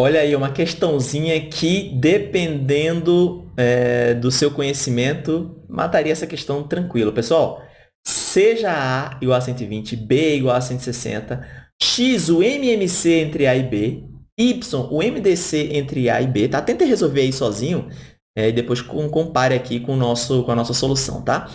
Olha aí, uma questãozinha que, dependendo é, do seu conhecimento, mataria essa questão tranquilo. Pessoal, seja A igual a 120, B igual a 160, X, o MMC entre A e B, Y, o MDC entre A e B, tá? Tenta resolver aí sozinho é, e depois compare aqui com, nosso, com a nossa solução, tá?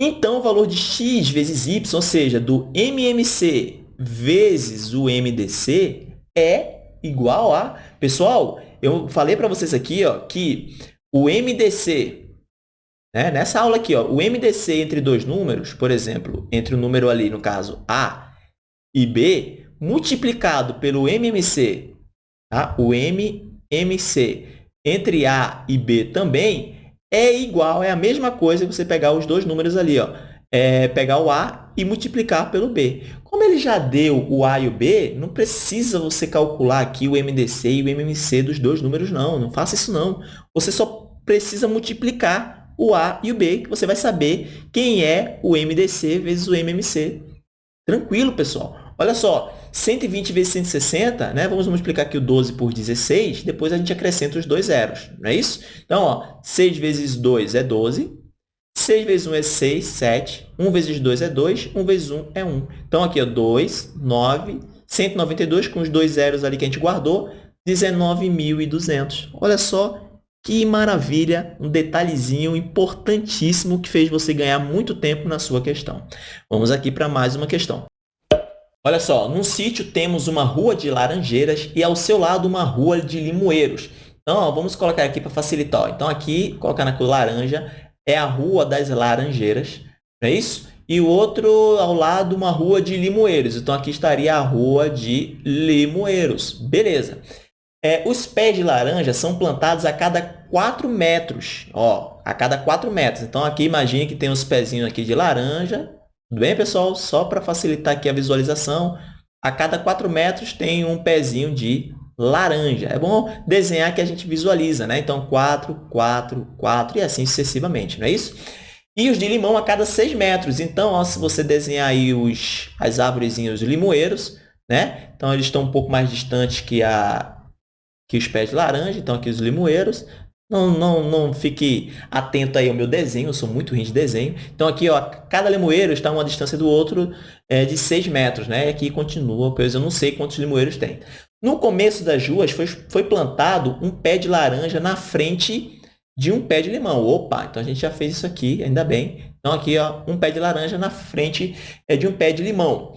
Então, o valor de x vezes y, ou seja, do MMC vezes o MDC, é igual a... Pessoal, eu falei para vocês aqui ó, que o MDC, né, nessa aula aqui, ó, o MDC entre dois números, por exemplo, entre o número ali, no caso, A e B, multiplicado pelo MMC, tá? o MMC entre A e B também, é igual, é a mesma coisa que você pegar os dois números ali, ó, é pegar o A e multiplicar pelo B. Como ele já deu o A e o B, não precisa você calcular aqui o MDC e o MMC dos dois números, não. Não faça isso, não. Você só precisa multiplicar o A e o B, que você vai saber quem é o MDC vezes o MMC. Tranquilo, pessoal. Olha só, 120 vezes 160, né? vamos multiplicar aqui o 12 por 16, depois a gente acrescenta os dois zeros, não é isso? Então, ó, 6 vezes 2 é 12, 6 vezes 1 é 6, 7. 1 vezes 2 é 2. 1 vezes 1 é 1. Então, aqui, ó, 2, 9, 192, com os dois zeros ali que a gente guardou, 19.200. Olha só que maravilha, um detalhezinho importantíssimo que fez você ganhar muito tempo na sua questão. Vamos aqui para mais uma questão. Olha só, num sítio temos uma rua de laranjeiras e ao seu lado uma rua de limoeiros. Então, ó, vamos colocar aqui para facilitar. Então, aqui, colocar na cor laranja, é a Rua das Laranjeiras, não é isso? E o outro ao lado, uma rua de limoeiros. Então, aqui estaria a rua de limoeiros. Beleza. É, os pés de laranja são plantados a cada 4 metros. Ó, a cada 4 metros. Então, aqui imagine que tem uns pezinhos aqui de laranja. Tudo bem, pessoal? Só para facilitar aqui a visualização, a cada 4 metros tem um pezinho de laranja. É bom desenhar que a gente visualiza, né? Então, 4, 4, 4 e assim sucessivamente, não é isso? E os de limão a cada 6 metros. Então, ó, se você desenhar aí os, as árvores, os limoeiros, né? Então, eles estão um pouco mais distantes que, a, que os pés de laranja. Então, aqui os limoeiros. Não, não, não fique atento aí ao meu desenho, eu sou muito ruim de desenho. Então, aqui, ó, cada limoeiro está a uma distância do outro é, de 6 metros, né? E aqui continua, pois eu não sei quantos limoeiros tem. No começo das ruas, foi, foi plantado um pé de laranja na frente de um pé de limão. Opa, então a gente já fez isso aqui, ainda bem. Então, aqui, ó, um pé de laranja na frente é de um pé de limão.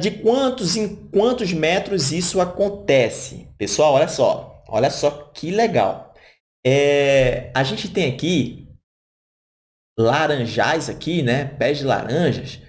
de quantos em quantos metros isso acontece? Pessoal, olha só. Olha só que legal. É, a gente tem aqui laranjais aqui, né? Pés de laranjas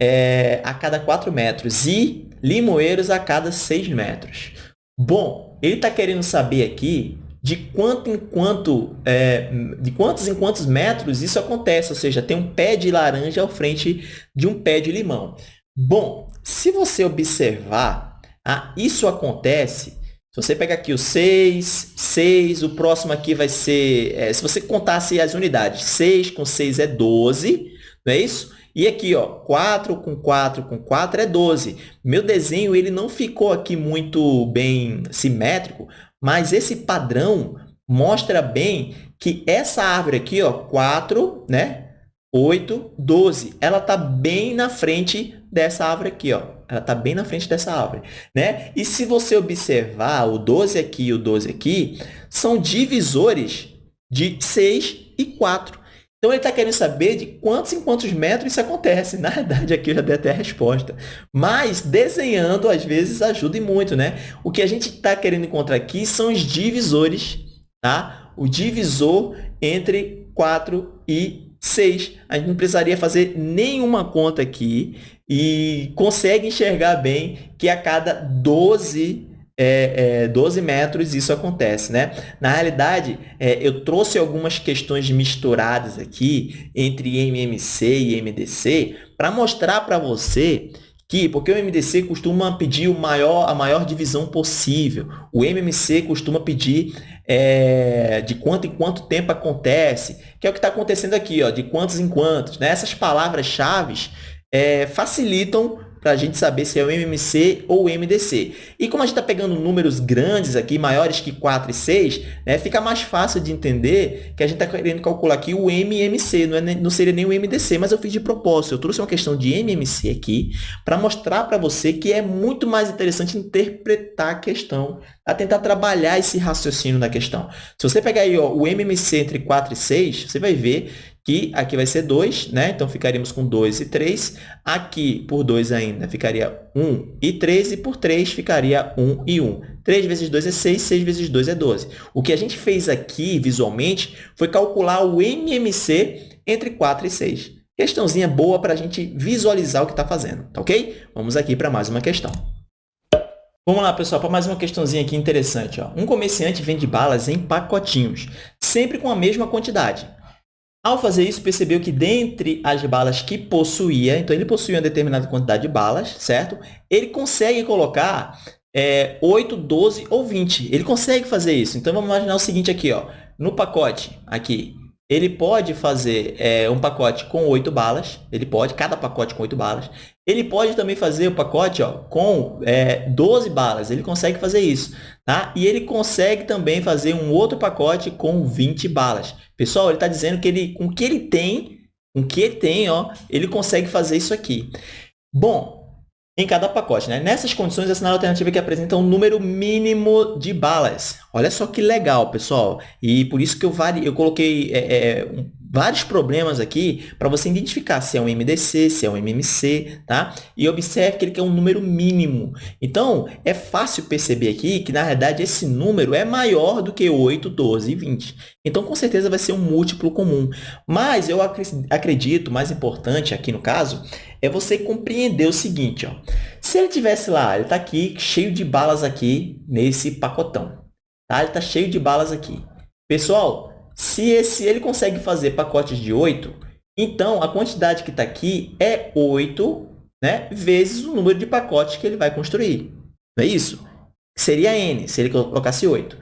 é, a cada 4 metros e limoeiros a cada 6 metros. Bom, ele está querendo saber aqui de quanto em quanto, é, de quantos em quantos metros isso acontece, ou seja, tem um pé de laranja ao frente de um pé de limão. Bom, se você observar, ah, isso acontece, se você pegar aqui o 6, 6, o próximo aqui vai ser, é, se você contasse as unidades, 6 com 6 é 12, não é isso? E aqui, ó, 4 com 4 com 4 é 12. Meu desenho ele não ficou aqui muito bem simétrico, mas esse padrão mostra bem que essa árvore aqui, ó, 4, né? 8, 12, ela está bem na frente dessa árvore aqui, ó. Ela está bem na frente dessa árvore, né? E se você observar o 12 aqui e o 12 aqui, são divisores de 6 e 4. Então, ele está querendo saber de quantos em quantos metros isso acontece. Na verdade, aqui eu já dei até a resposta. Mas, desenhando, às vezes, ajuda muito, né? O que a gente está querendo encontrar aqui são os divisores, tá? O divisor entre 4 e 6. A gente não precisaria fazer nenhuma conta aqui e consegue enxergar bem que a cada 12 é, é, 12 metros isso acontece, né? Na realidade, é, eu trouxe algumas questões misturadas aqui entre MMC e MDC para mostrar para você que, porque o MDC costuma pedir o maior, a maior divisão possível, o MMC costuma pedir é, de quanto em quanto tempo acontece, que é o que está acontecendo aqui, ó, de quantos em quantos. Né? Essas palavras-chave é, facilitam para a gente saber se é o MMC ou o MDC. E como a gente está pegando números grandes aqui, maiores que 4 e 6, né, fica mais fácil de entender que a gente está querendo calcular aqui o MMC, não, é, não seria nem o MDC, mas eu fiz de propósito. Eu trouxe uma questão de MMC aqui para mostrar para você que é muito mais interessante interpretar a questão, a tentar trabalhar esse raciocínio da questão. Se você pegar aí ó, o MMC entre 4 e 6, você vai ver que aqui vai ser 2, né? Então, ficaríamos com 2 e 3. Aqui, por 2 ainda, ficaria 1 e 3. E por 3, ficaria 1 e 1. 3 vezes 2 é 6, 6 vezes 2 é 12. O que a gente fez aqui, visualmente, foi calcular o MMC entre 4 e 6. Questãozinha boa para a gente visualizar o que está fazendo, tá ok? Vamos aqui para mais uma questão. Vamos lá, pessoal, para mais uma questãozinha aqui interessante. Ó. Um comerciante vende balas em pacotinhos, sempre com a mesma quantidade. Ao fazer isso, percebeu que dentre as balas que possuía, então ele possuía uma determinada quantidade de balas, certo? Ele consegue colocar é, 8, 12 ou 20. Ele consegue fazer isso. Então, vamos imaginar o seguinte aqui, ó. No pacote, aqui, ele pode fazer é, um pacote com 8 balas, ele pode, cada pacote com 8 balas. Ele pode também fazer o pacote ó, com é, 12 balas, ele consegue fazer isso. Tá? E ele consegue também fazer um outro pacote com 20 balas. Pessoal, ele está dizendo que ele, com o que ele tem, com o que ele tem, ó, ele consegue fazer isso aqui. Bom, em cada pacote. Né? Nessas condições, a sinal alternativa que apresenta um número mínimo de balas. Olha só que legal, pessoal. E por isso que eu, vari... eu coloquei é, é, vários problemas aqui para você identificar se é um MDC, se é um MMC, tá? E observe que ele quer um número mínimo. Então, é fácil perceber aqui que, na verdade, esse número é maior do que 8, 12 e 20. Então, com certeza, vai ser um múltiplo comum. Mas eu acredito, mais importante aqui no caso, é você compreender o seguinte, ó. Se ele tivesse lá, ele está aqui cheio de balas aqui nesse pacotão, tá? Ele está cheio de balas aqui. Pessoal, se esse, ele consegue fazer pacotes de 8, então a quantidade que está aqui é 8 né, vezes o número de pacotes que ele vai construir. Não é isso? Seria n, se ele colocasse 8.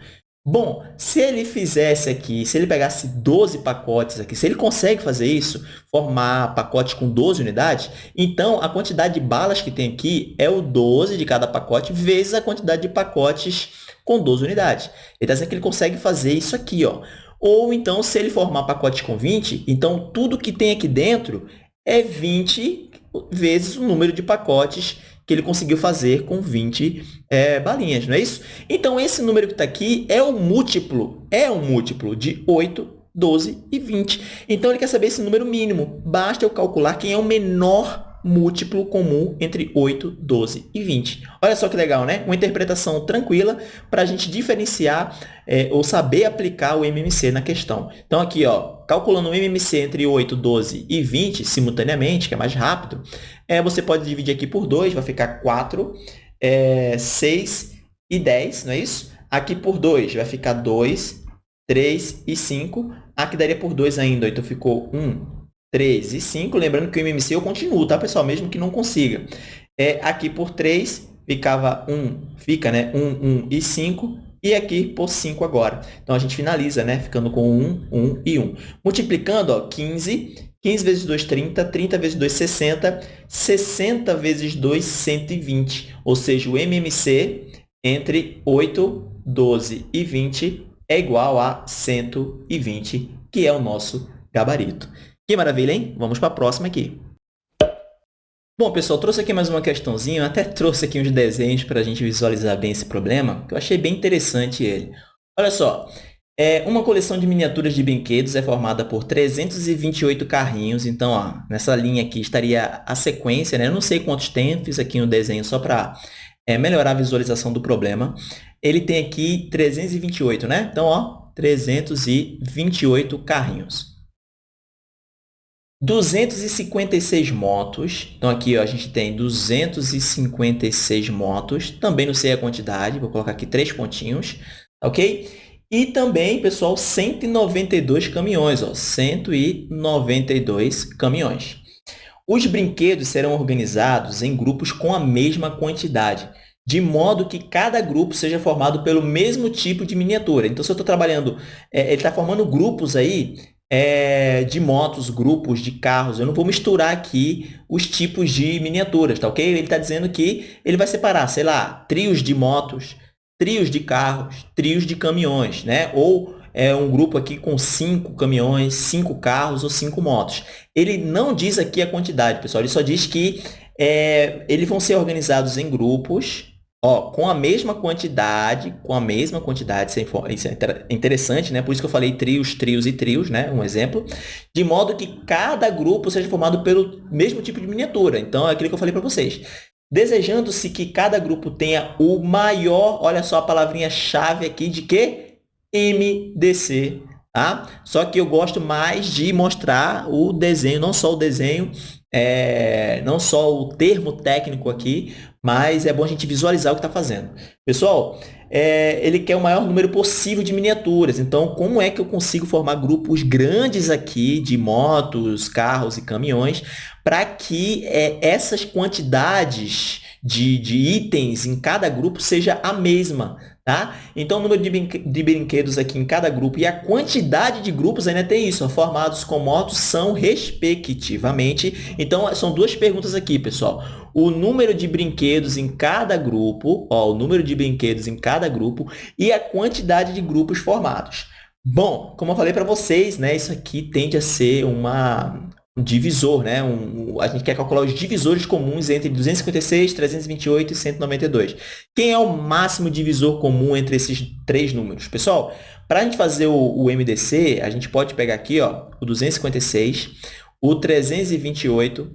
Bom, se ele fizesse aqui, se ele pegasse 12 pacotes aqui, se ele consegue fazer isso, formar pacote com 12 unidades, então a quantidade de balas que tem aqui é o 12 de cada pacote vezes a quantidade de pacotes com 12 unidades. Ele está dizendo que ele consegue fazer isso aqui. Ó. Ou então, se ele formar pacote com 20, então tudo que tem aqui dentro é 20 vezes o número de pacotes que ele conseguiu fazer com 20 é, balinhas, não é isso? Então, esse número que está aqui é um múltiplo, é um múltiplo de 8, 12 e 20. Então, ele quer saber esse número mínimo. Basta eu calcular quem é o menor múltiplo comum entre 8, 12 e 20. Olha só que legal, né? Uma interpretação tranquila para a gente diferenciar é, ou saber aplicar o MMC na questão. Então, aqui, ó, calculando o MMC entre 8, 12 e 20 simultaneamente, que é mais rápido, é, você pode dividir aqui por 2, vai ficar 4, é, 6 e 10, não é isso? Aqui por 2 vai ficar 2, 3 e 5. Aqui daria por 2 ainda, então ficou 1, 3 e 5. Lembrando que o MMC eu continuo, tá, pessoal? Mesmo que não consiga. É, aqui por 3 ficava 1, fica, né? 1, 1 e 5. E aqui por 5 agora. Então, a gente finaliza, né? Ficando com 1, 1 e 1. Multiplicando, ó, 15. 15 vezes 2, 30. 30 vezes 2, 60. 60 vezes 2, 120. Ou seja, o MMC entre 8, 12 e 20 é igual a 120, que é o nosso gabarito. Que maravilha, hein? Vamos para a próxima aqui. Bom, pessoal, trouxe aqui mais uma questãozinha, até trouxe aqui uns desenhos para a gente visualizar bem esse problema, que eu achei bem interessante ele. Olha só, é, uma coleção de miniaturas de brinquedos é formada por 328 carrinhos, então, ó, nessa linha aqui estaria a sequência, né? Eu não sei quantos tem, fiz aqui um desenho só para é, melhorar a visualização do problema. Ele tem aqui 328, né? Então, ó, 328 carrinhos. 256 motos. Então, aqui ó, a gente tem 256 motos. Também não sei a quantidade, vou colocar aqui três pontinhos, ok? E também, pessoal, 192 caminhões, ó, 192 caminhões. Os brinquedos serão organizados em grupos com a mesma quantidade, de modo que cada grupo seja formado pelo mesmo tipo de miniatura. Então, se eu estou trabalhando, é, ele está formando grupos aí é, de motos, grupos de carros. Eu não vou misturar aqui os tipos de miniaturas, tá ok? Ele está dizendo que ele vai separar, sei lá, trios de motos, trios de carros, trios de caminhões, né? Ou é um grupo aqui com cinco caminhões, cinco carros ou cinco motos. Ele não diz aqui a quantidade, pessoal. Ele só diz que é, eles vão ser organizados em grupos Ó, com a mesma quantidade, com a mesma quantidade, isso é, é interessante, né? Por isso que eu falei trios, trios e trios, né? Um exemplo. De modo que cada grupo seja formado pelo mesmo tipo de miniatura. Então, é aquilo que eu falei para vocês. Desejando-se que cada grupo tenha o maior, olha só a palavrinha-chave aqui de que? MDC, tá? Só que eu gosto mais de mostrar o desenho, não só o desenho, é, não só o termo técnico aqui, mas é bom a gente visualizar o que está fazendo. Pessoal, é, ele quer o maior número possível de miniaturas. Então, como é que eu consigo formar grupos grandes aqui de motos, carros e caminhões para que é, essas quantidades de, de itens em cada grupo seja a mesma? Tá? Então, o número de, de brinquedos aqui em cada grupo e a quantidade de grupos ainda tem isso, ó, formados com motos são respectivamente. Então, são duas perguntas aqui, pessoal. O número de brinquedos em cada grupo, ó, o número de brinquedos em cada grupo e a quantidade de grupos formados. Bom, como eu falei para vocês, né, isso aqui tende a ser uma, um divisor, né? Um, a gente quer calcular os divisores comuns entre 256, 328 e 192. Quem é o máximo divisor comum entre esses três números? Pessoal, para a gente fazer o, o, MDC, a gente pode pegar aqui ó, o 256, o 328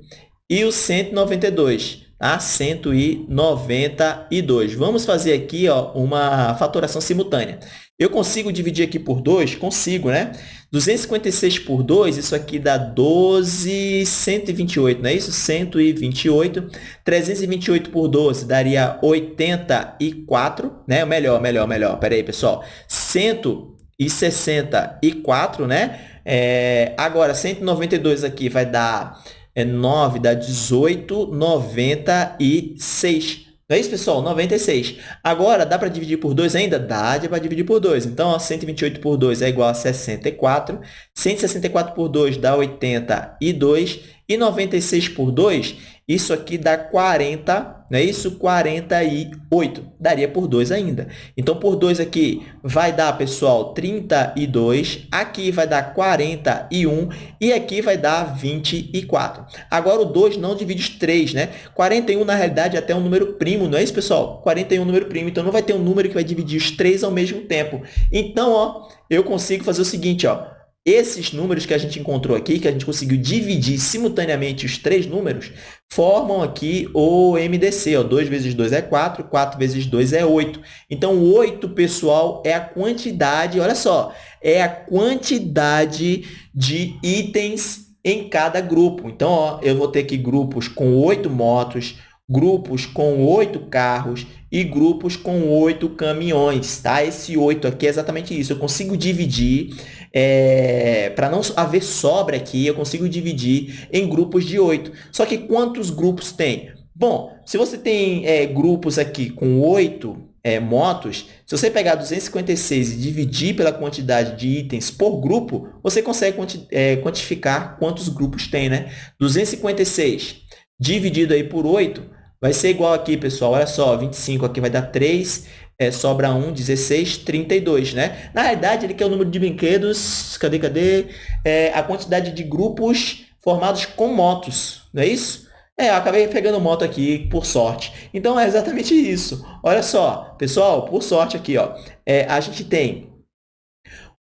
e o 192 a 192. Vamos fazer aqui ó, uma fatoração simultânea. Eu consigo dividir aqui por 2? Consigo, né? 256 por 2, isso aqui dá 12, 128, não é isso? 128. 328 por 12 daria 84, né? Melhor, melhor, melhor. Pera aí, pessoal. 164, né? É, agora, 192 aqui vai dar é 9 dá 18, 96. Não é isso, pessoal? 96. Agora, dá para dividir por 2 ainda? Dá para dividir por 2. Então, ó, 128 por 2 é igual a 64. 164 por 2 dá 82. E 96 por 2 isso aqui dá 40, não é isso? 48. Daria por 2 ainda. Então, por 2 aqui vai dar, pessoal, 32. Aqui vai dar 41. E aqui vai dar 24. Agora, o 2 não divide os 3, né? 41, na realidade, é até um número primo, não é isso, pessoal? 41 é um número primo. Então, não vai ter um número que vai dividir os 3 ao mesmo tempo. Então, ó, eu consigo fazer o seguinte, ó. Esses números que a gente encontrou aqui, que a gente conseguiu dividir simultaneamente os três números, formam aqui o MDC. Ó. 2 vezes 2 é 4, 4 vezes 2 é 8. Então, 8, pessoal, é a quantidade, olha só, é a quantidade de itens em cada grupo. Então, ó, eu vou ter aqui grupos com 8 motos, grupos com 8 carros e grupos com 8 caminhões. Tá? Esse 8 aqui é exatamente isso. Eu consigo dividir é, para não haver sobra aqui, eu consigo dividir em grupos de 8. Só que quantos grupos tem? Bom, se você tem é, grupos aqui com 8 é, motos, se você pegar 256 e dividir pela quantidade de itens por grupo, você consegue quanti é, quantificar quantos grupos tem, né? 256 dividido aí por 8 vai ser igual aqui, pessoal. Olha só, 25 aqui vai dar 3, é, sobra 1, 16, 32, né? Na realidade, ele quer o número de brinquedos, cadê, cadê? É, a quantidade de grupos formados com motos, não é isso? É, acabei pegando moto aqui por sorte. Então, é exatamente isso. Olha só, pessoal, por sorte aqui, ó, é, a gente tem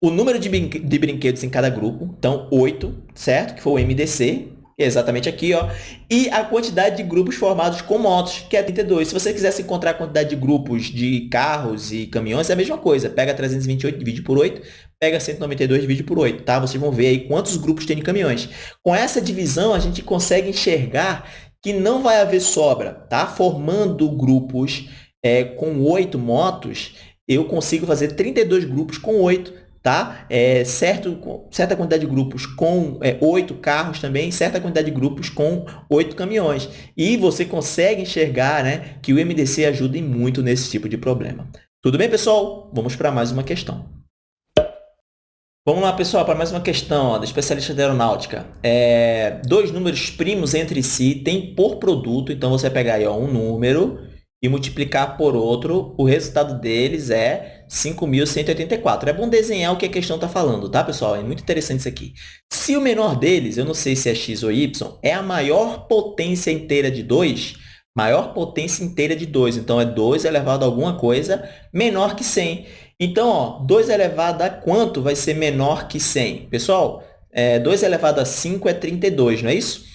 o número de brinquedos em cada grupo, então 8, certo? Que foi o MDC, Exatamente aqui, ó. E a quantidade de grupos formados com motos, que é 32. Se você quisesse encontrar a quantidade de grupos de carros e caminhões, é a mesma coisa. Pega 328, divide por 8, pega 192, divide por 8, tá? Vocês vão ver aí quantos grupos tem de caminhões. Com essa divisão, a gente consegue enxergar que não vai haver sobra, tá? Formando grupos é, com 8 motos, eu consigo fazer 32 grupos com 8 tá? É, certo, certa quantidade de grupos com é, oito carros também, certa quantidade de grupos com oito caminhões. E você consegue enxergar né, que o MDC ajuda muito nesse tipo de problema. Tudo bem, pessoal? Vamos para mais uma questão. Vamos lá, pessoal, para mais uma questão ó, do especialista de aeronáutica. É, dois números primos entre si têm por produto, então você pegar aí, ó, um número e multiplicar por outro, o resultado deles é 5.184. É bom desenhar o que a questão está falando, tá, pessoal? É muito interessante isso aqui. Se o menor deles, eu não sei se é x ou y, é a maior potência inteira de 2, maior potência inteira de 2, então é 2 elevado a alguma coisa menor que 100. Então, ó, 2 elevado a quanto vai ser menor que 100? Pessoal, é, 2 elevado a 5 é 32, não é isso?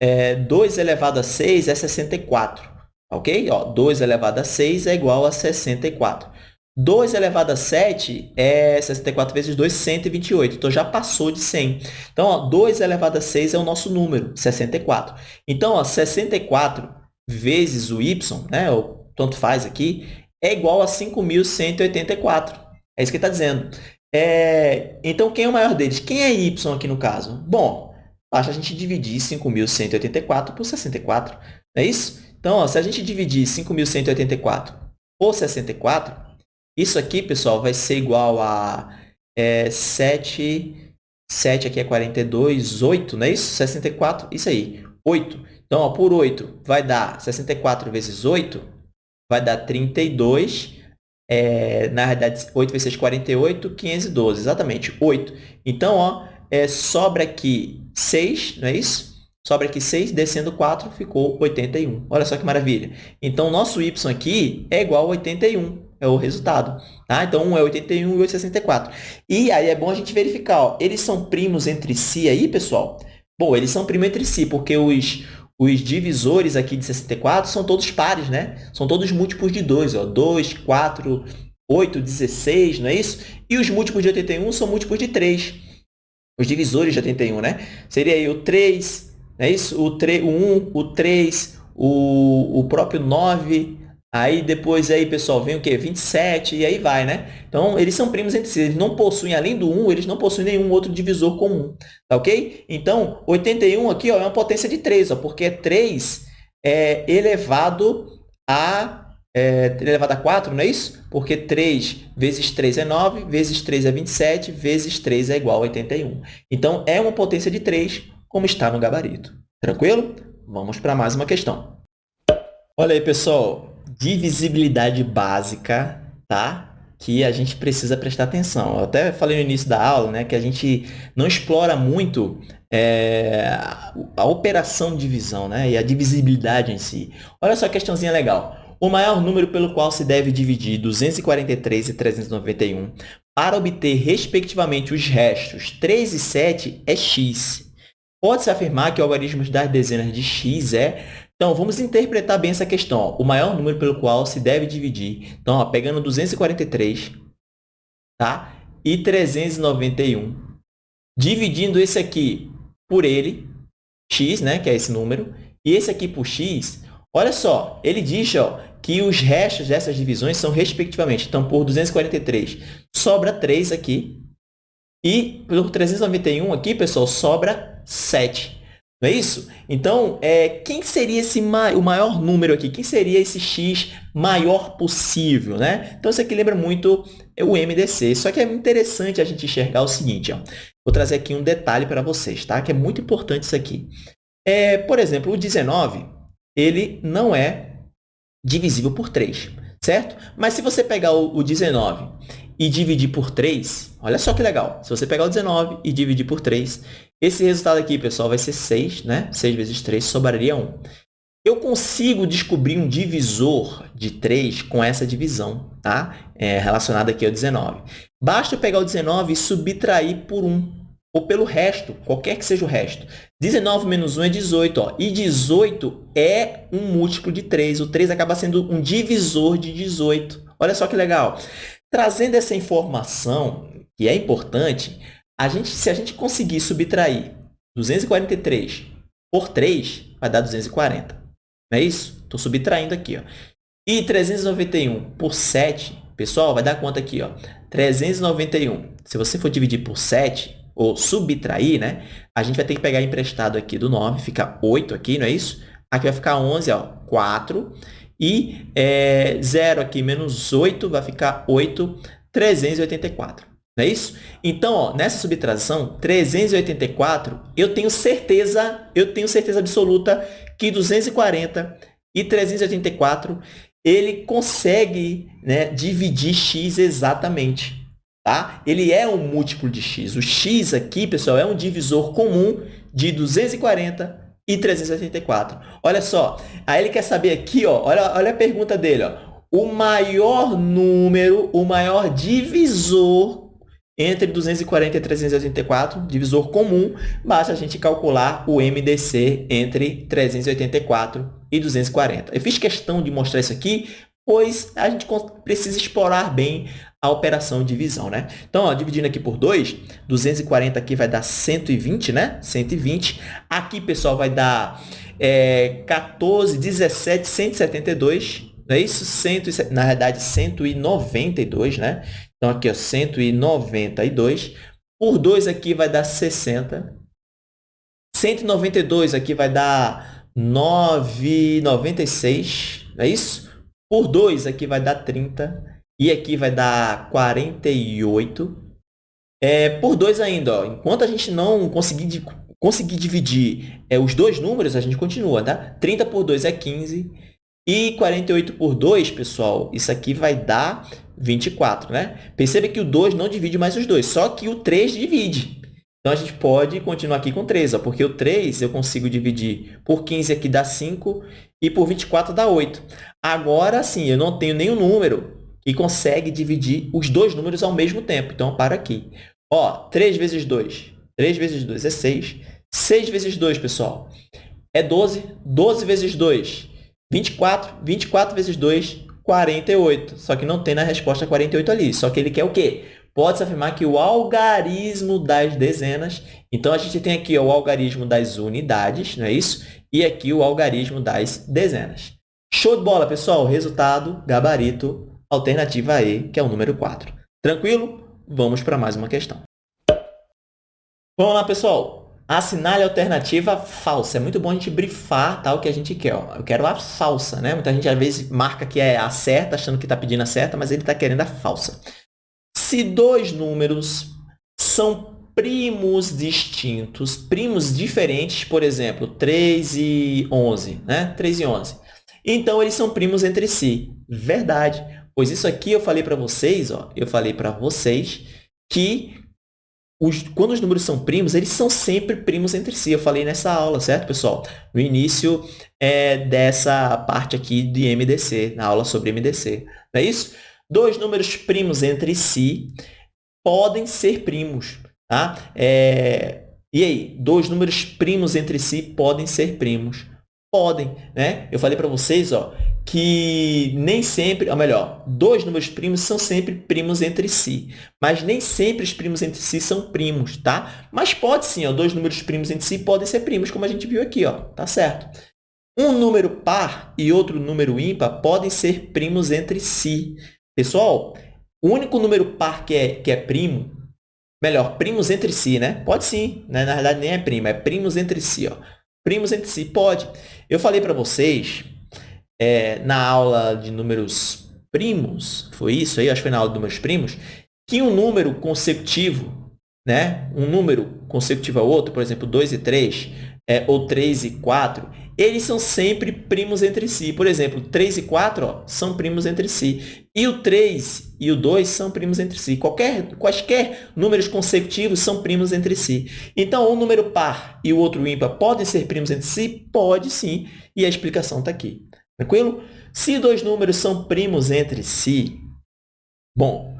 É, 2 elevado a 6 é 64. Ok? Ó, 2 elevado a 6 é igual a 64. 2 elevado a 7 é 64 vezes 2, 128. Então, já passou de 100. Então, ó, 2 elevado a 6 é o nosso número, 64. Então, ó, 64 vezes o y, né, ou tanto faz aqui, é igual a 5.184. É isso que ele está dizendo. É, então, quem é o maior deles? Quem é y aqui no caso? Bom, basta a gente dividir 5.184 por 64. Não é isso? Então, ó, se a gente dividir 5.184 por 64, isso aqui, pessoal, vai ser igual a é, 7, 7 aqui é 42, 8, não é isso? 64, isso aí, 8. Então, ó, por 8 vai dar 64 vezes 8, vai dar 32. É, na verdade, 8 vezes 6, 48, 512, exatamente, 8. Então, ó, é, sobra aqui 6, não é isso? Sobra aqui 6, descendo 4, ficou 81. Olha só que maravilha. Então, nosso y aqui é igual a 81, é o resultado. Tá? Então, 1 é 81 e 8 é 64. E aí é bom a gente verificar, ó, eles são primos entre si aí, pessoal? Bom, eles são primos entre si, porque os, os divisores aqui de 64 são todos pares, né? São todos múltiplos de 2, ó. 2, 4, 8, 16, não é isso? E os múltiplos de 81 são múltiplos de 3. Os divisores de 81, né? Seria aí o 3, é isso? O, 3, o 1, o 3, o, o próprio 9, aí depois aí, pessoal, vem o quê? 27 e aí vai, né? Então, eles são primos entre si. Eles não possuem, além do 1, eles não possuem nenhum outro divisor comum, tá ok? Então, 81 aqui ó, é uma potência de 3, ó, porque 3 é elevado a é, elevado a 4, não é isso? Porque 3 vezes 3 é 9, vezes 3 é 27, vezes 3 é igual a 81. Então, é uma potência de 3 como está no gabarito. Tranquilo? Vamos para mais uma questão. Olha aí, pessoal. Divisibilidade básica, tá? Que a gente precisa prestar atenção. Eu até falei no início da aula né, que a gente não explora muito é, a operação de divisão né, e a divisibilidade em si. Olha só a questãozinha legal. O maior número pelo qual se deve dividir 243 e 391 para obter, respectivamente, os restos 3 e 7 é x. Pode-se afirmar que o algarismo das dezenas de x é... Então, vamos interpretar bem essa questão. Ó. O maior número pelo qual se deve dividir. Então, ó, pegando 243 tá? e 391, dividindo esse aqui por ele, x, né, que é esse número, e esse aqui por x, olha só, ele diz ó, que os restos dessas divisões são respectivamente. Então, por 243, sobra 3 aqui, e por 391 aqui, pessoal, sobra 7. Não é isso? Então, é, quem seria esse ma o maior número aqui? Quem seria esse x maior possível? Né? Então, isso aqui lembra muito o MDC. Só que é interessante a gente enxergar o seguinte. Ó. Vou trazer aqui um detalhe para vocês, tá? que é muito importante isso aqui. É, por exemplo, o 19 ele não é divisível por 3, certo? Mas se você pegar o, o 19 e dividir por 3, olha só que legal. Se você pegar o 19 e dividir por 3, esse resultado aqui, pessoal, vai ser 6, né? 6 vezes 3 sobraria 1. Eu consigo descobrir um divisor de 3 com essa divisão, tá? É, relacionada aqui ao 19. Basta eu pegar o 19 e subtrair por 1, ou pelo resto, qualquer que seja o resto. 19 menos 1 é 18, ó, e 18 é um múltiplo de 3. O 3 acaba sendo um divisor de 18. Olha só que legal. Trazendo essa informação, que é importante, a gente, se a gente conseguir subtrair 243 por 3, vai dar 240. Não é isso? Estou subtraindo aqui. Ó. E 391 por 7, pessoal, vai dar quanto aqui? Ó? 391. Se você for dividir por 7, ou subtrair, né? A gente vai ter que pegar emprestado aqui do 9, fica 8 aqui, não é isso? Aqui vai ficar 11, ó, 4. E é, 0 aqui menos 8 vai ficar 8, 384. Não é isso? Então, ó, nessa subtração, 384, eu tenho certeza, eu tenho certeza absoluta que 240 e 384, ele consegue né, dividir x exatamente. Tá? Ele é um múltiplo de x. O x aqui, pessoal, é um divisor comum de 240 e 384. Olha só, aí ele quer saber aqui, ó, olha, olha a pergunta dele. Ó, o maior número, o maior divisor entre 240 e 384, divisor comum, basta a gente calcular o MDC entre 384 e 240. Eu fiz questão de mostrar isso aqui, pois a gente precisa explorar bem a operação de divisão, né? Então, ó, dividindo aqui por 2, 240 aqui vai dar 120, né? 120. Aqui, pessoal, vai dar é, 14, 17, 172, não é isso? 100, na verdade, 192, né? Então, aqui, ó, 192. Por 2 aqui vai dar 60. 192 aqui vai dar 9,96. Não é isso? Por 2 aqui vai dar 30. E aqui vai dar 48. É, por 2 ainda, ó, enquanto a gente não conseguir, conseguir dividir é, os dois números, a gente continua, tá? 30 por 2 é 15. E 48 por 2, pessoal, isso aqui vai dar 24, né? Perceba que o 2 não divide mais os dois, só que o 3 divide. Então, a gente pode continuar aqui com 3, ó, porque o 3 eu consigo dividir por 15 aqui dá 5 e por 24 dá 8. Agora, sim, eu não tenho nenhum número que consegue dividir os dois números ao mesmo tempo. Então, para aqui. Ó, 3 vezes 2. 3 vezes 2 é 6. 6 vezes 2, pessoal, é 12. 12 vezes 2, 24. 24 vezes 2, 48. Só que não tem na resposta 48 ali. Só que ele quer o quê? Pode-se afirmar que o algarismo das dezenas. Então, a gente tem aqui o algarismo das unidades, não é isso? E aqui o algarismo das dezenas. Show de bola, pessoal! Resultado, gabarito, alternativa E, que é o número 4. Tranquilo? Vamos para mais uma questão. Vamos lá, pessoal. Assinale alternativa falsa. É muito bom a gente brifar tá, o que a gente quer. Ó. Eu quero a falsa. Né? Muita gente, às vezes, marca que é a certa, achando que está pedindo a certa, mas ele está querendo a falsa. Se dois números são primos distintos, primos diferentes, por exemplo, 3 e 11, né? 3 e 11. Então, eles são primos entre si. Verdade. Pois isso aqui eu falei para vocês, ó, eu falei para vocês que os, quando os números são primos, eles são sempre primos entre si. Eu falei nessa aula, certo, pessoal? No início é, dessa parte aqui de MDC, na aula sobre MDC. Não é isso? Dois números primos entre si podem ser primos. Tá? É, e aí? Dois números primos entre si podem ser primos. Podem. Né? Eu falei para vocês ó, que nem sempre, ou melhor, dois números primos são sempre primos entre si, mas nem sempre os primos entre si são primos, tá? Mas pode sim, ó, dois números primos entre si podem ser primos, como a gente viu aqui, ó, tá certo? Um número par e outro número ímpar podem ser primos entre si. Pessoal, o único número par que é, que é primo, melhor, primos entre si, né? Pode sim, né? na verdade nem é primo, é primos entre si, ó. Primos entre si, pode. Eu falei para vocês é, na aula de números primos, foi isso aí? Acho que foi na aula de números primos, que um número consecutivo, né? um número consecutivo ao outro, por exemplo, 2 e 3, é, ou 3 e 4, eles são sempre primos entre si. Por exemplo, 3 e 4 ó, são primos entre si. E o 3 e o 2 são primos entre si. Qualquer, quaisquer números consecutivos são primos entre si. Então, um número par e o outro ímpar podem ser primos entre si? Pode sim. E a explicação está aqui. Tranquilo? Se dois números são primos entre si, bom,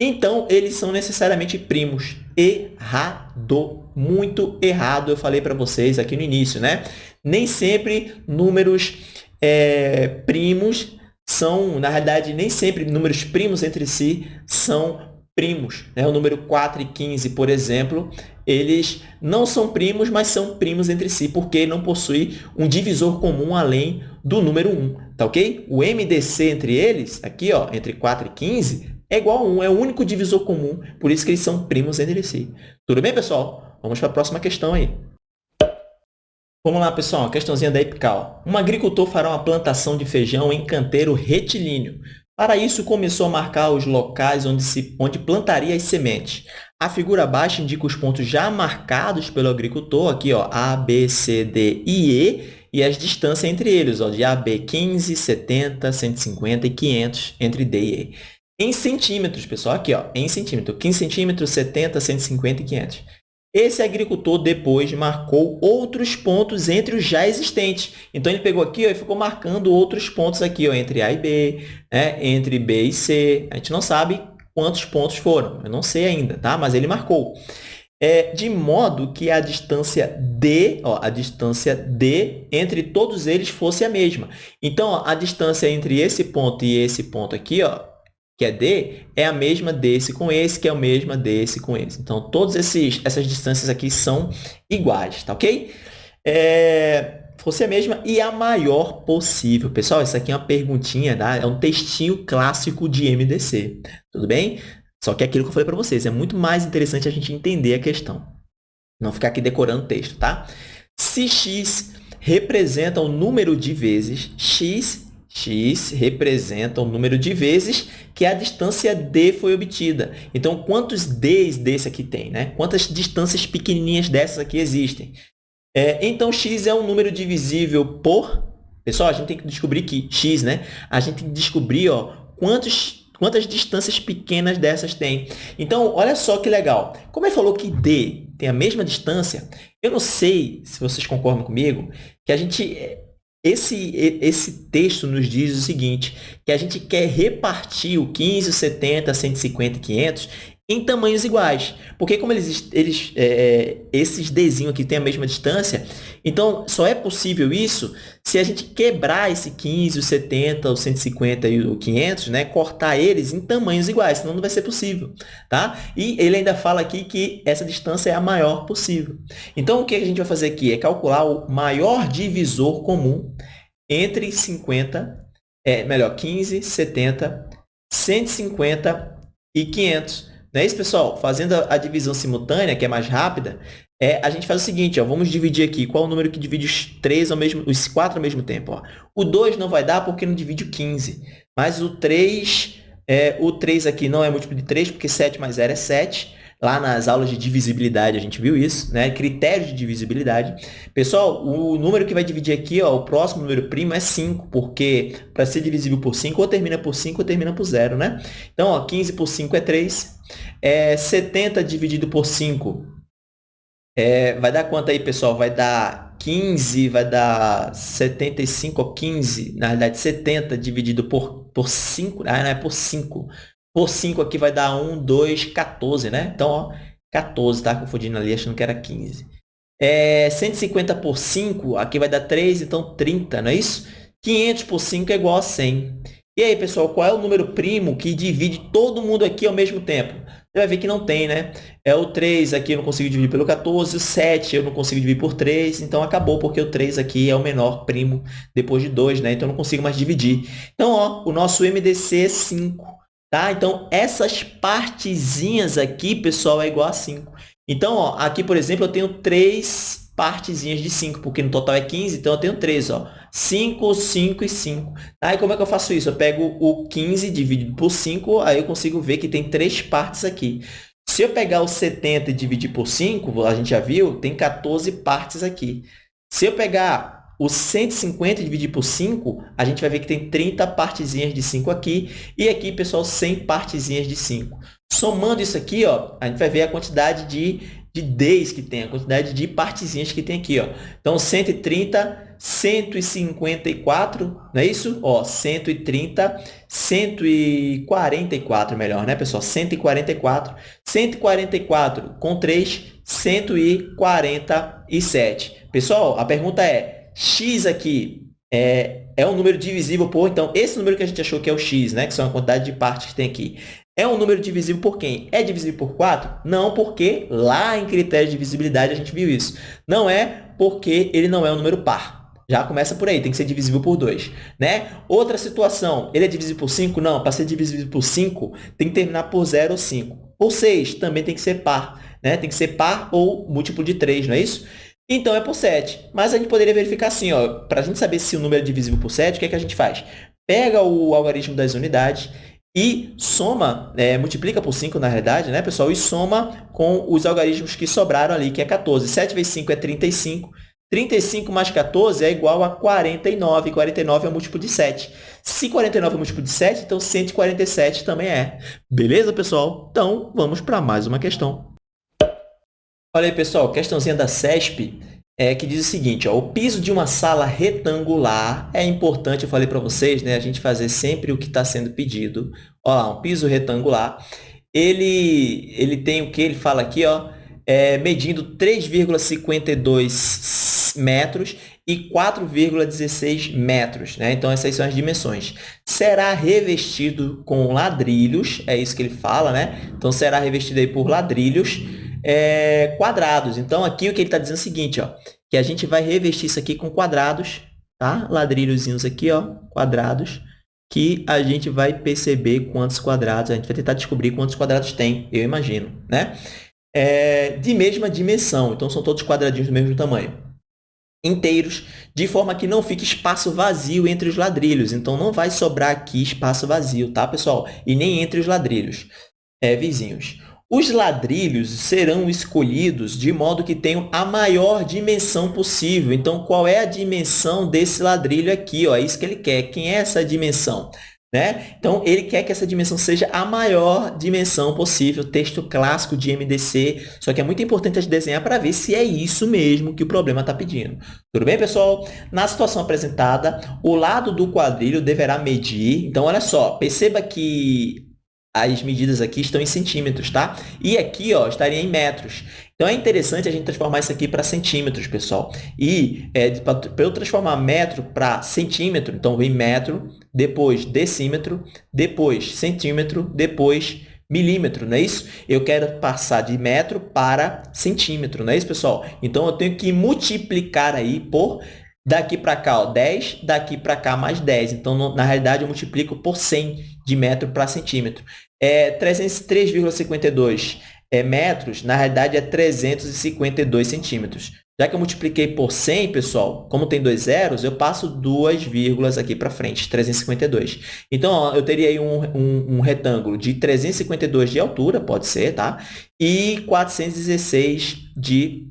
então eles são necessariamente primos. Errado. Muito errado, eu falei para vocês aqui no início, né? Nem sempre números é, primos são, na realidade, nem sempre números primos entre si são primos. Né? O número 4 e 15, por exemplo, eles não são primos, mas são primos entre si, porque não possui um divisor comum além do número 1, tá ok? O MDC entre eles, aqui, ó, entre 4 e 15, é igual a 1, é o único divisor comum, por isso que eles são primos entre si. Tudo bem, pessoal? Vamos para a próxima questão aí. Vamos lá, pessoal, questãozinha da EPICAL. Um agricultor fará uma plantação de feijão em canteiro retilíneo. Para isso, começou a marcar os locais onde, se, onde plantaria as sementes. A figura abaixo indica os pontos já marcados pelo agricultor, aqui ó, A, B, C, D e E, e as distâncias entre eles, ó, de A, B, 15, 70, 150 e 500 entre D e E. Em centímetros, pessoal, aqui ó, em centímetros, 15 centímetros, 70, 150 e 500. Esse agricultor depois marcou outros pontos entre os já existentes. Então, ele pegou aqui ó, e ficou marcando outros pontos aqui, ó, entre A e B, né? entre B e C. A gente não sabe quantos pontos foram, eu não sei ainda, tá? mas ele marcou. É, de modo que a distância D, ó, a distância D entre todos eles fosse a mesma. Então, ó, a distância entre esse ponto e esse ponto aqui, ó, que é D, é a mesma desse com esse, que é a mesma desse com esse. Então, todas essas distâncias aqui são iguais, tá ok? É, fosse a mesma e a maior possível. Pessoal, isso aqui é uma perguntinha, tá? é um textinho clássico de MDC, tudo bem? Só que é aquilo que eu falei para vocês, é muito mais interessante a gente entender a questão. Não ficar aqui decorando o texto, tá? Se x representa o número de vezes, x x representa o número de vezes que a distância d foi obtida. Então, quantos d's desse aqui tem? Né? Quantas distâncias pequenininhas dessas aqui existem? É, então, x é um número divisível por... Pessoal, a gente tem que descobrir que x, né? A gente tem que descobrir ó, quantos, quantas distâncias pequenas dessas tem. Então, olha só que legal. Como ele falou que d tem a mesma distância, eu não sei se vocês concordam comigo, que a gente esse, esse texto nos diz o seguinte, que a gente quer repartir o 15, o 70, 150 e 500 em tamanhos iguais. Porque como eles, eles é, é, esses desenhos aqui têm a mesma distância, então só é possível isso se a gente quebrar esse 15, o 70, o 150 e o 500, né? cortar eles em tamanhos iguais, senão não vai ser possível. Tá? E ele ainda fala aqui que essa distância é a maior possível. Então, o que a gente vai fazer aqui é calcular o maior divisor comum entre 50, é, melhor, 15, 70, 150 e 500. Não é isso, pessoal? Fazendo a divisão simultânea, que é mais rápida, é, a gente faz o seguinte, ó, vamos dividir aqui. Qual é o número que divide os, três ao mesmo, os quatro ao mesmo tempo? Ó? O 2 não vai dar porque não divide o 15. Mas o 3, é, o 3 aqui não é múltiplo de 3, porque 7 mais 0 é 7. Lá nas aulas de divisibilidade a gente viu isso, né? Critérios de divisibilidade. Pessoal, o número que vai dividir aqui, ó, o próximo número primo é 5, porque para ser divisível por 5, ou termina por 5 ou termina por 0, né? Então, ó, 15 por 5 é 3. É, 70 dividido por 5 é, vai dar quanto aí, pessoal? Vai dar 15, vai dar 75 ou 15, na realidade 70 dividido por, por 5, ah, não é por 5. Por 5 aqui vai dar 1, 2, 14, né? Então, ó, 14, tá confundindo ali, achando que era 15. É, 150 por 5, aqui vai dar 3, então 30, não é isso? 500 por 5 é igual a 100. E aí, pessoal, qual é o número primo que divide todo mundo aqui ao mesmo tempo? Você vai ver que não tem, né? É o 3 aqui eu não consigo dividir pelo 14, o 7 eu não consigo dividir por 3, então acabou, porque o 3 aqui é o menor primo depois de 2, né? Então eu não consigo mais dividir. Então, ó, o nosso MDC é 5, tá? Então, essas partezinhas aqui, pessoal, é igual a 5. Então, ó, aqui, por exemplo, eu tenho 3 partezinhas de 5, porque no total é 15, então eu tenho 3, ó. 5, 5 e 5. Aí tá? como é que eu faço isso? Eu pego o 15 dividido por 5, aí eu consigo ver que tem três partes aqui. Se eu pegar o 70 e dividir por 5, a gente já viu, tem 14 partes aqui. Se eu pegar o 150 e dividir por 5, a gente vai ver que tem 30 partezinhas de 5 aqui. E aqui, pessoal, 100 partezinhas de 5. Somando isso aqui, ó, a gente vai ver a quantidade de, de Ds que tem, a quantidade de partezinhas que tem aqui. Ó. Então, 130 154, não é isso? Ó, 130, 144 melhor, né, pessoal? 144. 144 com 3, 147. Pessoal, a pergunta é, x aqui é, é um número divisível por... Então, esse número que a gente achou que é o x, né, que são a quantidade de partes que tem aqui, é um número divisível por quem? É divisível por 4? Não, porque lá em critérios de divisibilidade a gente viu isso. Não é porque ele não é um número par. Já começa por aí, tem que ser divisível por 2. Né? Outra situação, ele é divisível por 5? Não, para ser divisível por 5, tem que terminar por 0 ou 5. Por 6, também tem que ser par. Né? Tem que ser par ou múltiplo de 3, não é isso? Então, é por 7. Mas a gente poderia verificar assim, para a gente saber se o número é divisível por 7, o que, é que a gente faz? pega o algarismo das unidades e soma, é, multiplica por 5, na realidade, né, pessoal? E soma com os algarismos que sobraram ali, que é 14. 7 vezes 5 é 35. 35 mais 14 é igual a 49. 49 é o múltiplo de 7. Se 49 é o múltiplo de 7, então 147 também é. Beleza, pessoal? Então, vamos para mais uma questão. Olha aí, pessoal, questãozinha da CESP é, que diz o seguinte, ó, o piso de uma sala retangular, é importante, eu falei para vocês, né, a gente fazer sempre o que está sendo pedido. Olha lá, um piso retangular, ele, ele tem o que? Ele fala aqui, ó, é, medindo 3,52 metros e 4,16 metros. Né? Então, essas são as dimensões. Será revestido com ladrilhos, é isso que ele fala, né? Então, será revestido aí por ladrilhos é, quadrados. Então, aqui o que ele está dizendo é o seguinte, ó, que a gente vai revestir isso aqui com quadrados, tá? Ladrilhozinhos aqui, ó, quadrados, que a gente vai perceber quantos quadrados, a gente vai tentar descobrir quantos quadrados tem, eu imagino, né? É, de mesma dimensão, então são todos quadradinhos do mesmo tamanho. Inteiros, de forma que não fique espaço vazio entre os ladrilhos. Então, não vai sobrar aqui espaço vazio, tá, pessoal? E nem entre os ladrilhos, é, vizinhos. Os ladrilhos serão escolhidos de modo que tenham a maior dimensão possível. Então, qual é a dimensão desse ladrilho aqui? Ó? É isso que ele quer. Quem é essa dimensão? Né? Então, ele quer que essa dimensão seja a maior dimensão possível, texto clássico de MDC, só que é muito importante a gente desenhar para ver se é isso mesmo que o problema está pedindo. Tudo bem, pessoal? Na situação apresentada, o lado do quadrilho deverá medir. Então, olha só, perceba que as medidas aqui estão em centímetros, tá? E aqui, ó, estaria em metros. Então, é interessante a gente transformar isso aqui para centímetros, pessoal. E é, para eu transformar metro para centímetro, então vem metro, depois decímetro, depois centímetro, depois milímetro, não é isso? Eu quero passar de metro para centímetro, não é isso, pessoal? Então, eu tenho que multiplicar aí por Daqui para cá, ó, 10, daqui para cá mais 10. Então, na realidade, eu multiplico por 100 de metro para centímetro. É 303,52 é, metros, na realidade, é 352 centímetros. Já que eu multipliquei por 100, pessoal, como tem dois zeros, eu passo duas vírgulas aqui para frente, 352. Então, ó, eu teria aí um, um, um, retângulo de 352 de altura, pode ser, tá? E 416 de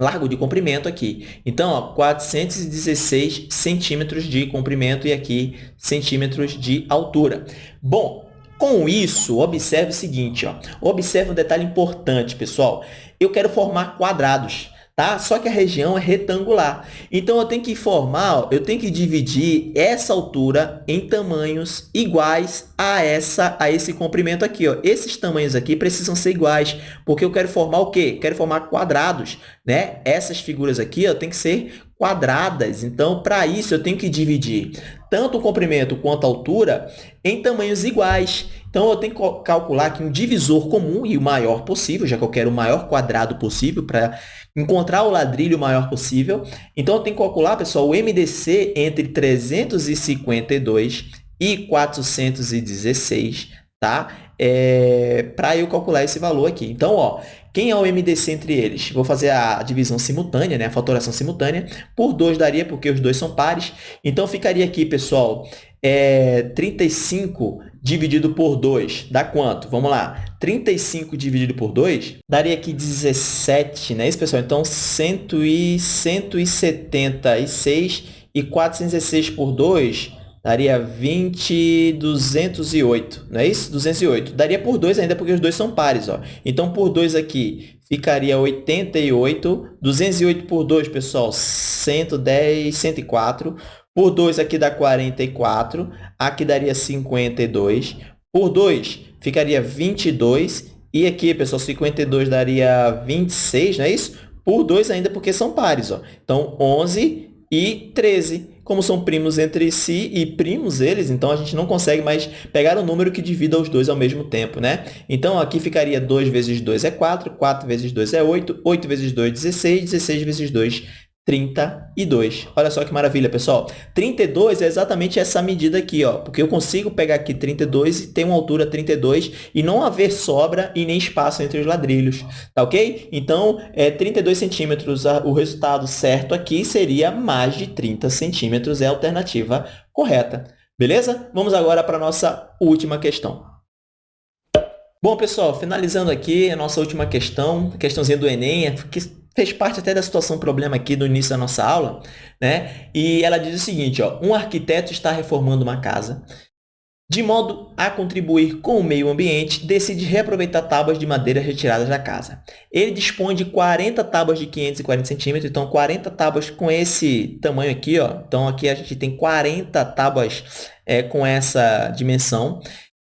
largo de comprimento aqui. Então, ó, 416 centímetros de comprimento e aqui centímetros de altura. Bom, com isso, observe o seguinte, ó. observe um detalhe importante, pessoal. Eu quero formar quadrados tá? Só que a região é retangular. Então, eu tenho que formar, ó, eu tenho que dividir essa altura em tamanhos iguais a, essa, a esse comprimento aqui. Ó. Esses tamanhos aqui precisam ser iguais, porque eu quero formar o quê? Quero formar quadrados. Né? Essas figuras aqui ó, tem que ser quadradas. Então, para isso, eu tenho que dividir tanto o comprimento quanto a altura em tamanhos iguais. Então, eu tenho que calcular aqui um divisor comum e o maior possível, já que eu quero o maior quadrado possível para encontrar o ladrilho maior possível. Então, eu tenho que calcular, pessoal, o MDC entre 352 e 416, tá? É, para eu calcular esse valor aqui. Então, ó, quem é o MDC entre eles? Vou fazer a divisão simultânea, né? a fatoração simultânea. Por 2 daria, porque os dois são pares. Então, ficaria aqui, pessoal, é, 35 dividido por 2 dá quanto? Vamos lá. 35 dividido por 2 daria aqui 17, não é isso, pessoal? Então, 100 e 176 e 416 por 2 daria 20, 208, não é isso? 208. Daria por 2 ainda, porque os dois são pares. Ó. Então, por 2 aqui ficaria 88. 208 por 2, pessoal, 110, 104. Por 2 aqui dá 44. Aqui daria 52. Por 2 ficaria 22. E aqui, pessoal, 52 daria 26, não é isso? Por 2 ainda, porque são pares. Ó. Então, 11 e 13 como são primos entre si e primos eles, então a gente não consegue mais pegar o número que divida os dois ao mesmo tempo, né? Então, aqui ficaria 2 vezes 2 é 4, 4 vezes 2 é 8, 8 vezes 2 é 16, 16 vezes 2 32. Olha só que maravilha, pessoal. 32 é exatamente essa medida aqui, ó, porque eu consigo pegar aqui 32 e ter uma altura 32 e não haver sobra e nem espaço entre os ladrilhos, tá ok? Então, é 32 centímetros, o resultado certo aqui seria mais de 30 centímetros, é a alternativa correta. Beleza? Vamos agora para a nossa última questão. Bom, pessoal, finalizando aqui a nossa última questão, questãozinha do Enem, que fez parte até da situação problema aqui do início da nossa aula, né? E ela diz o seguinte, ó, um arquiteto está reformando uma casa de modo a contribuir com o meio ambiente, decide reaproveitar tábuas de madeira retiradas da casa. Ele dispõe de 40 tábuas de 540 centímetros, então 40 tábuas com esse tamanho aqui. Ó. Então, aqui a gente tem 40 tábuas é, com essa dimensão.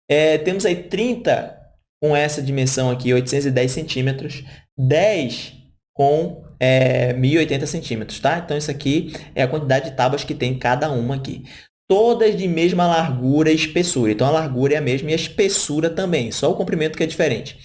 É, temos aí 30 com essa dimensão aqui, 810 centímetros, 10 com é, 1080 centímetros, tá? Então, isso aqui é a quantidade de tábuas que tem cada uma aqui todas de mesma largura e espessura. Então, a largura é a mesma e a espessura também, só o comprimento que é diferente.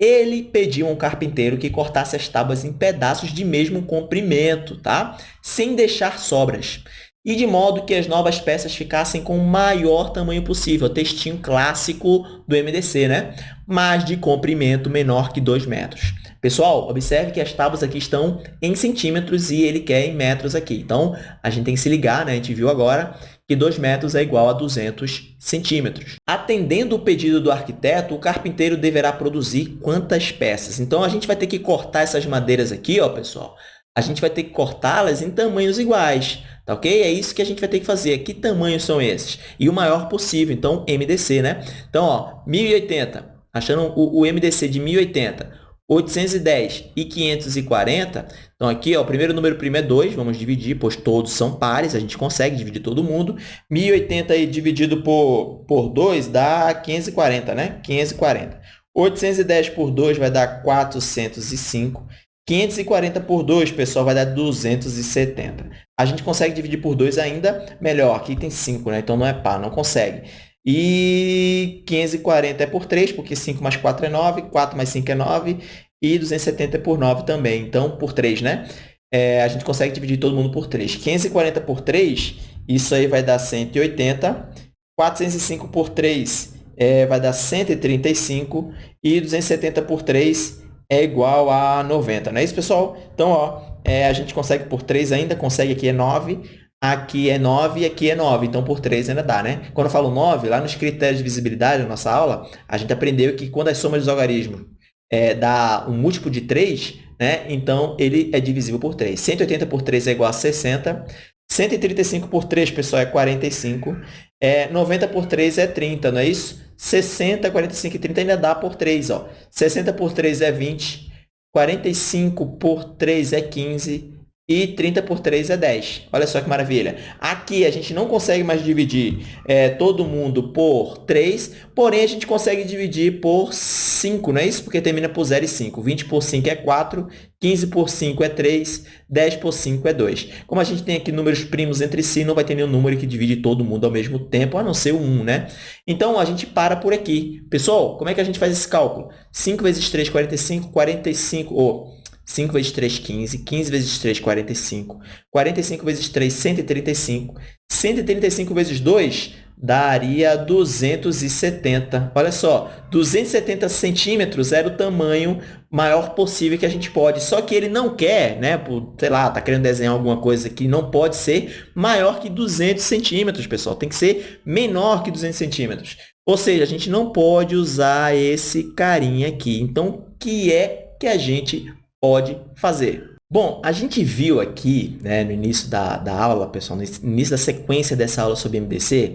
Ele pediu a um carpinteiro que cortasse as tábuas em pedaços de mesmo comprimento, tá? sem deixar sobras, e de modo que as novas peças ficassem com o maior tamanho possível, textinho clássico do MDC, né? mas de comprimento menor que 2 metros. Pessoal, observe que as tábuas aqui estão em centímetros e ele quer em metros aqui. Então, a gente tem que se ligar, né? a gente viu agora que 2 metros é igual a 200 centímetros. Atendendo o pedido do arquiteto, o carpinteiro deverá produzir quantas peças? Então, a gente vai ter que cortar essas madeiras aqui, ó, pessoal. A gente vai ter que cortá-las em tamanhos iguais, tá ok? É isso que a gente vai ter que fazer. Que tamanhos são esses? E o maior possível, então, MDC, né? Então, ó, 1080, achando o, o MDC de 1080, 810 e 540, então aqui ó, o primeiro número primo é 2, vamos dividir, pois todos são pares, a gente consegue dividir todo mundo. 1080 aí dividido por, por 2 dá 540, né? 540. 810 por 2 vai dar 405. 540 por 2, pessoal, vai dar 270. A gente consegue dividir por 2 ainda melhor. Aqui tem 5, né? Então não é par, não consegue. E 540 é por 3, porque 5 mais 4 é 9, 4 mais 5 é 9, e 270 é por 9 também. Então, por 3, né? É, a gente consegue dividir todo mundo por 3. 540 por 3, isso aí vai dar 180. 405 por 3 é, vai dar 135. E 270 por 3 é igual a 90. Não é isso, pessoal? Então, ó, é, a gente consegue por 3 ainda, consegue aqui é 9 aqui é 9 e aqui é 9, então por 3 ainda dá, né? Quando eu falo 9, lá nos critérios de visibilidade da nossa aula, a gente aprendeu que quando as somas dos algarismos é, dá um múltiplo de 3, né? então ele é divisível por 3. 180 por 3 é igual a 60, 135 por 3, pessoal, é 45, é, 90 por 3 é 30, não é isso? 60, 45 e 30 ainda dá por 3, ó. 60 por 3 é 20, 45 por 3 é 15, e 30 por 3 é 10. Olha só que maravilha. Aqui a gente não consegue mais dividir é, todo mundo por 3, porém a gente consegue dividir por 5, não é isso? Porque termina por 0 e 5. 20 por 5 é 4, 15 por 5 é 3, 10 por 5 é 2. Como a gente tem aqui números primos entre si, não vai ter nenhum número que divide todo mundo ao mesmo tempo, a não ser o 1, né? Então, a gente para por aqui. Pessoal, como é que a gente faz esse cálculo? 5 vezes 3, 45, 45... Oh, 5 vezes 3, 15. 15 vezes 3, 45. 45 vezes 3, 135. 135 vezes 2 daria 270. Olha só, 270 centímetros era o tamanho maior possível que a gente pode. Só que ele não quer, né? Sei lá, tá querendo desenhar alguma coisa que não pode ser maior que 200 centímetros, pessoal. Tem que ser menor que 200 centímetros. Ou seja, a gente não pode usar esse carinha aqui. Então, o que é que a gente pode fazer. Bom, a gente viu aqui, né, no início da, da aula, pessoal, no início da sequência dessa aula sobre MDC,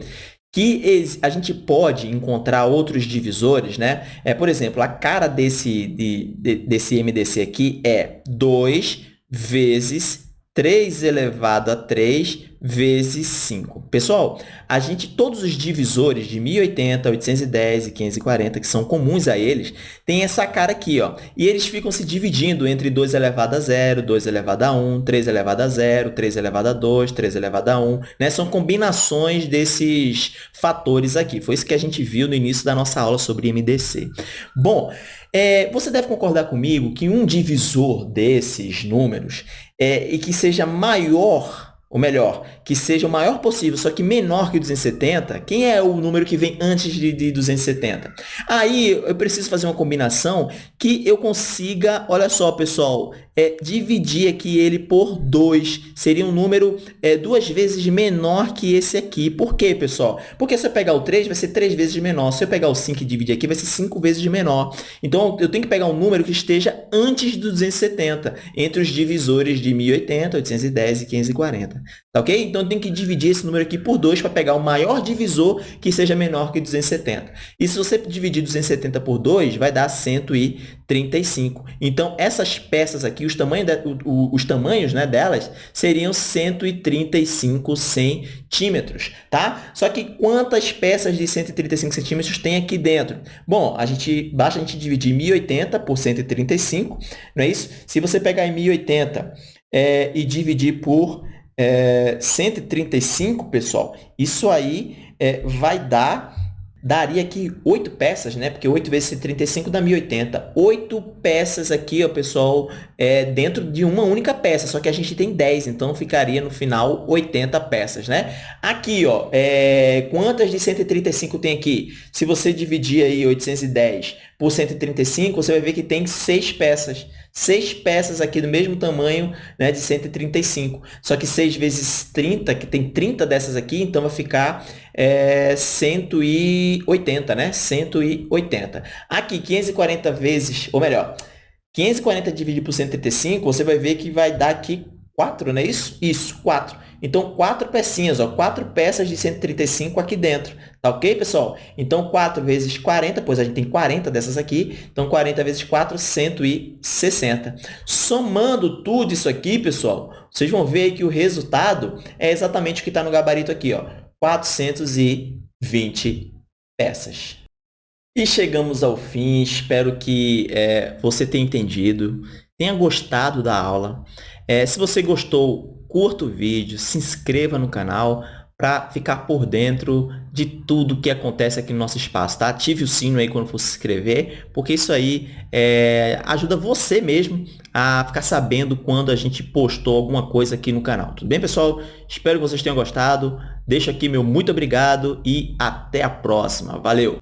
que a gente pode encontrar outros divisores, né? É, por exemplo, a cara desse, de, de, desse MDC aqui é 2 vezes 3 elevado a 3 vezes 5. Pessoal, a gente, todos os divisores de 1080, 810 e 540, que são comuns a eles, tem essa cara aqui, ó. E eles ficam se dividindo entre 2 elevado a 0, 2 elevado a 1, 3 elevado a 0, 3 elevado a 2, 3 elevado a 1, né? São combinações desses fatores aqui. Foi isso que a gente viu no início da nossa aula sobre MDC. Bom, é, você deve concordar comigo que um divisor desses números é, e que seja maior ou melhor, que seja o maior possível, só que menor que 270, quem é o número que vem antes de, de 270? Aí eu preciso fazer uma combinação que eu consiga, olha só, pessoal, é, dividir aqui ele por 2. Seria um número é, duas vezes menor que esse aqui. Por quê, pessoal? Porque se eu pegar o 3, vai ser 3 vezes menor. Se eu pegar o 5 e dividir aqui, vai ser 5 vezes menor. Então, eu tenho que pegar um número que esteja antes do 270, entre os divisores de 1080, 810 e 540. Tá ok? Então, tenho que dividir esse número aqui por 2 para pegar o maior divisor que seja menor que 270. E se você dividir 270 por 2, vai dar 135. Então, essas peças aqui, os tamanhos, de, o, os tamanhos né, delas seriam 135 centímetros, tá? Só que quantas peças de 135 centímetros tem aqui dentro? Bom, a gente, basta a gente dividir 1080 por 135, não é isso? Se você pegar em 1080 é, e dividir por é, 135, pessoal, isso aí é, vai dar daria aqui 8 peças, né? Porque 8 vezes 135 dá 1080. 8 peças aqui, ó, pessoal, é, dentro de uma única peça, só que a gente tem 10, então ficaria no final 80 peças, né? Aqui, ó, é, quantas de 135 tem aqui? Se você dividir aí 810 por 135, você vai ver que tem 6 peças seis peças aqui do mesmo tamanho né, de 135. Só que 6 vezes 30, que tem 30 dessas aqui, então vai ficar é, 180, né? 180. Aqui, 540 vezes, ou melhor, 540 dividido por 135, você vai ver que vai dar aqui 4, não é isso? Isso, 4. Então, quatro pecinhas, ó, quatro peças de 135 aqui dentro. Tá ok, pessoal? Então, 4 vezes 40, pois a gente tem 40 dessas aqui. Então, 40 vezes 4, 160. Somando tudo isso aqui, pessoal, vocês vão ver que o resultado é exatamente o que está no gabarito aqui, ó, 420 peças. E chegamos ao fim. Espero que é, você tenha entendido, tenha gostado da aula. É, se você gostou, curta o vídeo, se inscreva no canal para ficar por dentro de tudo que acontece aqui no nosso espaço, tá? Ative o sino aí quando for se inscrever, porque isso aí é, ajuda você mesmo a ficar sabendo quando a gente postou alguma coisa aqui no canal. Tudo bem, pessoal? Espero que vocês tenham gostado. Deixo aqui meu muito obrigado e até a próxima. Valeu!